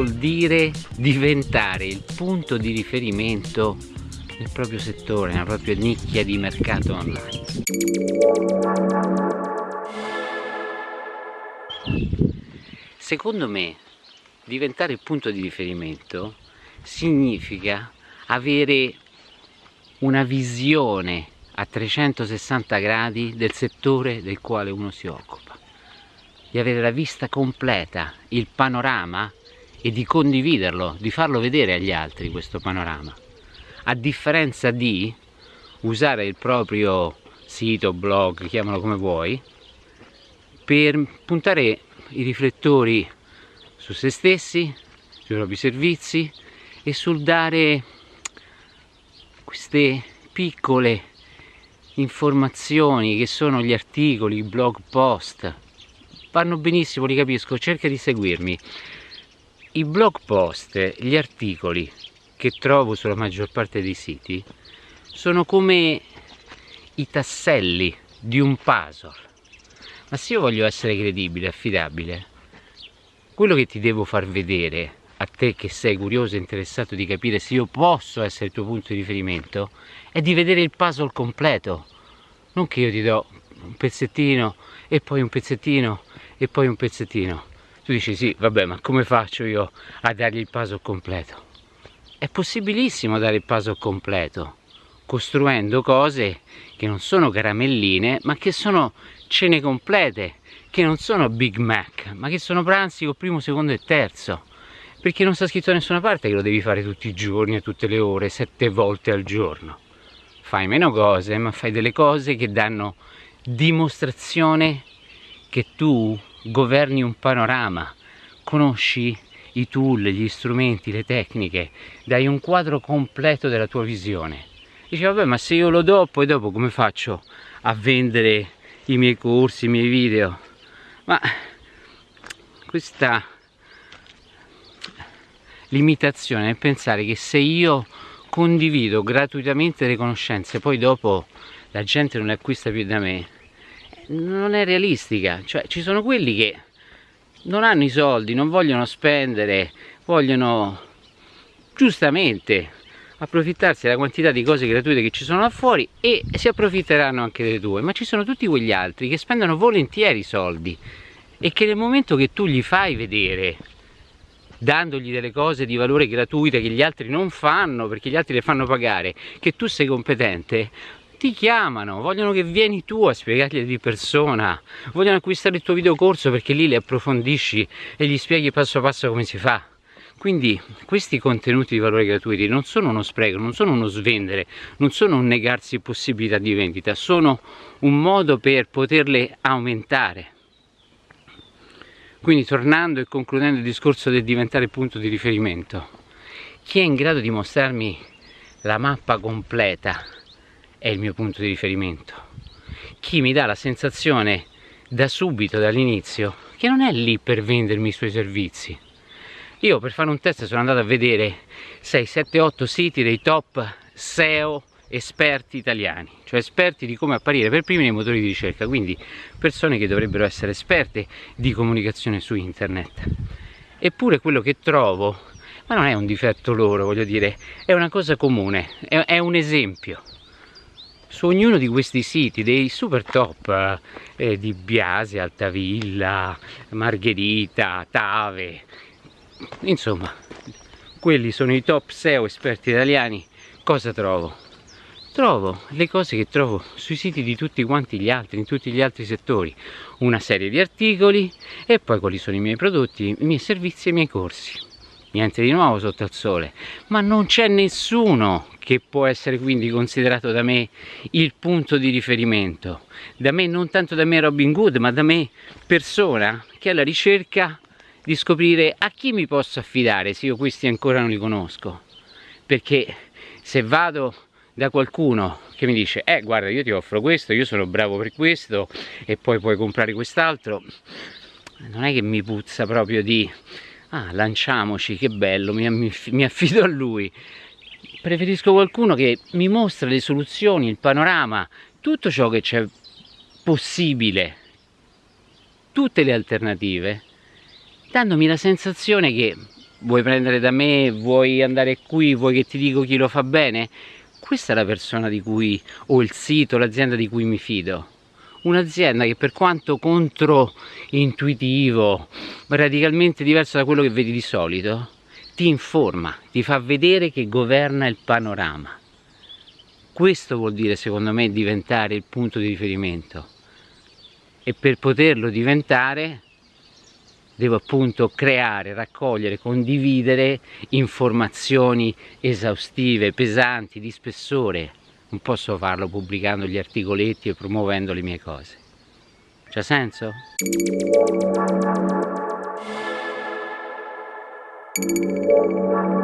vuol dire diventare il punto di riferimento nel proprio settore, nella propria nicchia di mercato online. Secondo me diventare il punto di riferimento significa avere una visione a 360 gradi del settore del quale uno si occupa, di avere la vista completa, il panorama e di condividerlo, di farlo vedere agli altri questo panorama, a differenza di usare il proprio sito, blog, chiamalo come vuoi, per puntare i riflettori su se stessi, sui propri servizi e sul dare queste piccole informazioni che sono gli articoli, i blog post. Vanno benissimo, li capisco, cerca di seguirmi i blog post, gli articoli che trovo sulla maggior parte dei siti sono come i tasselli di un puzzle. Ma se io voglio essere credibile, affidabile quello che ti devo far vedere a te che sei curioso e interessato di capire se io posso essere il tuo punto di riferimento è di vedere il puzzle completo. Non che io ti do un pezzettino e poi un pezzettino e poi un pezzettino tu dici sì vabbè ma come faccio io a dargli il puzzle completo è possibilissimo dare il puzzle completo costruendo cose che non sono caramelline ma che sono cene complete che non sono Big Mac, ma che sono pranzi con primo, secondo e terzo. Perché non sta scritto da nessuna parte che lo devi fare tutti i giorni, a tutte le ore, sette volte al giorno. Fai meno cose, ma fai delle cose che danno dimostrazione che tu governi un panorama, conosci i tool, gli strumenti, le tecniche, dai un quadro completo della tua visione. Dici, vabbè, ma se io lo do, poi dopo come faccio a vendere i miei corsi, i miei video? ma questa limitazione è pensare che se io condivido gratuitamente le conoscenze poi dopo la gente non le acquista più da me non è realistica. Cioè ci sono quelli che non hanno i soldi non vogliono spendere vogliono giustamente approfittarsi della quantità di cose gratuite che ci sono là fuori e si approfitteranno anche delle tue. Ma ci sono tutti quegli altri che spendono volentieri soldi e che nel momento che tu gli fai vedere dandogli delle cose di valore gratuite che gli altri non fanno perché gli altri le fanno pagare che tu sei competente ti chiamano, vogliono che vieni tu a spiegargli di persona. Vogliono acquistare il tuo videocorso perché lì le approfondisci e gli spieghi passo passo come si fa. Quindi questi contenuti di valore gratuiti non sono uno spreco, non sono uno svendere, non sono un negarsi possibilità di vendita, sono un modo per poterle aumentare. Quindi tornando e concludendo il discorso del diventare punto di riferimento, chi è in grado di mostrarmi la mappa completa è il mio punto di riferimento. Chi mi dà la sensazione da subito, dall'inizio, che non è lì per vendermi i suoi servizi, io per fare un test sono andato a vedere 6, 7, 8 siti dei top SEO esperti italiani, cioè esperti di come apparire per primi nei motori di ricerca, quindi persone che dovrebbero essere esperte di comunicazione su internet. Eppure quello che trovo, ma non è un difetto loro, voglio dire, è una cosa comune, è, è un esempio. Su ognuno di questi siti, dei super top eh, di Biasi, Altavilla, Margherita, Tave, insomma quelli sono i top SEO esperti italiani cosa trovo? trovo le cose che trovo sui siti di tutti quanti gli altri in tutti gli altri settori una serie di articoli e poi quali sono i miei prodotti i miei servizi e i miei corsi niente di nuovo sotto al sole ma non c'è nessuno che può essere quindi considerato da me il punto di riferimento. Da me non tanto da me Robin Good ma da me persona che è alla ricerca di scoprire a chi mi posso affidare se io questi ancora non li conosco. Perché se vado da qualcuno che mi dice eh guarda io ti offro questo io sono bravo per questo e poi puoi comprare quest'altro non è che mi puzza proprio di ah lanciamoci che bello mi, mi affido a lui preferisco qualcuno che mi mostra le soluzioni il panorama tutto ciò che c'è possibile tutte le alternative dandomi la sensazione che vuoi prendere da me, vuoi andare qui, vuoi che ti dico chi lo fa bene? Questa è la persona di cui, o il sito, l'azienda di cui mi fido. Un'azienda che per quanto controintuitivo, radicalmente diverso da quello che vedi di solito, ti informa, ti fa vedere che governa il panorama. Questo vuol dire secondo me diventare il punto di riferimento e per poterlo diventare devo appunto creare, raccogliere, condividere informazioni esaustive, pesanti, di spessore. Non posso farlo pubblicando gli articoletti e promuovendo le mie cose. C'ha senso? Música